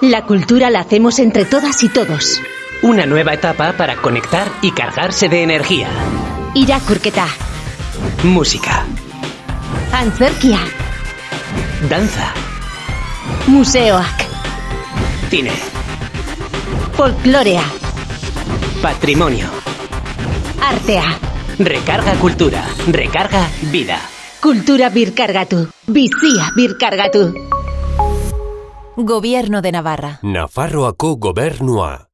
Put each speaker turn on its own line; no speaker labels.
La cultura la hacemos entre todas y todos.
Una nueva etapa para conectar y cargarse de energía.
Irakurketa,
Música,
antzerkia,
danza,
museoak,
cine,
folklorea,
patrimonio.
artea,
Recarga cultura, recarga vida.
kultura birkargatu, bizia birkargatu.
Gobierno de Navarra.
Nafarroako gobernua.